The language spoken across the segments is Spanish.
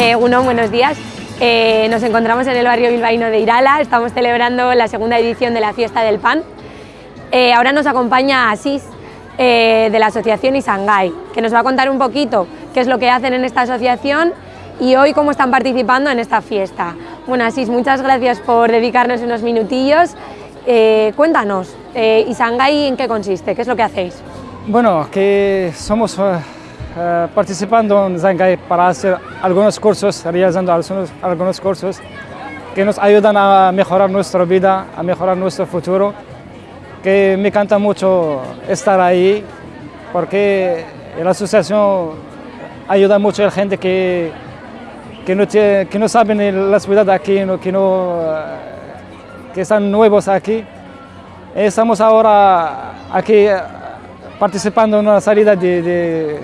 Eh, Uno, buenos días. Eh, nos encontramos en el barrio bilbaíno de Irala, estamos celebrando la segunda edición de la Fiesta del Pan. Eh, ahora nos acompaña Asís, de la asociación Isangay, que nos va a contar un poquito qué es lo que hacen en esta asociación y hoy cómo están participando en esta fiesta. Bueno, Asís, muchas gracias por dedicarnos unos minutillos. Cuéntanos, Isangay, ¿en qué consiste? ¿Qué es lo que hacéis? Bueno, que somos eh, participando en Zangai para hacer algunos cursos, realizando algunos, algunos cursos que nos ayudan a mejorar nuestra vida, a mejorar nuestro futuro, que me encanta mucho estar ahí porque la asociación ayuda mucho a la gente que, que, no, que no saben la ciudad aquí, que, no, eh, que están nuevos aquí. Estamos ahora aquí eh, participando en una salida de- de-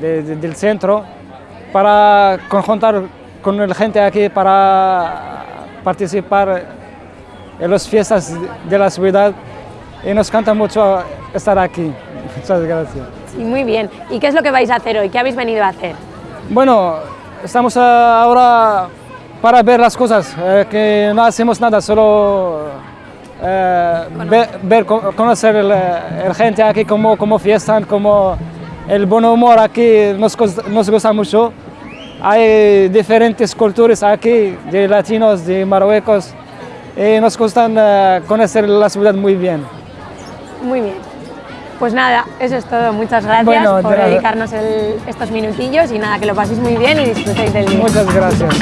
de- de- del centro para conjuntar con la gente aquí para participar en las fiestas de la ciudad y nos encanta mucho estar aquí. Muchas gracias. Sí, muy bien. ¿Y qué es lo que vais a hacer hoy? ¿Qué habéis venido a hacer? Bueno, estamos ah, ahora para ver las cosas, eh, que no hacemos nada, solo eh, ver, ver, co- conocer el gente aquí, cómo, cómo fiestan, cómo el buen humor aquí nos, nos gusta mucho. Hay diferentes culturas aquí, de latinos, de marruecos, y nos gusta eh, conocer la ciudad muy bien. Muy bien. Pues nada, eso es todo. Muchas gracias Bueno, por nada. dedicarnos el- estos minutillos y nada, que lo paséis muy bien y disfrutéis del día. Muchas. Gracias.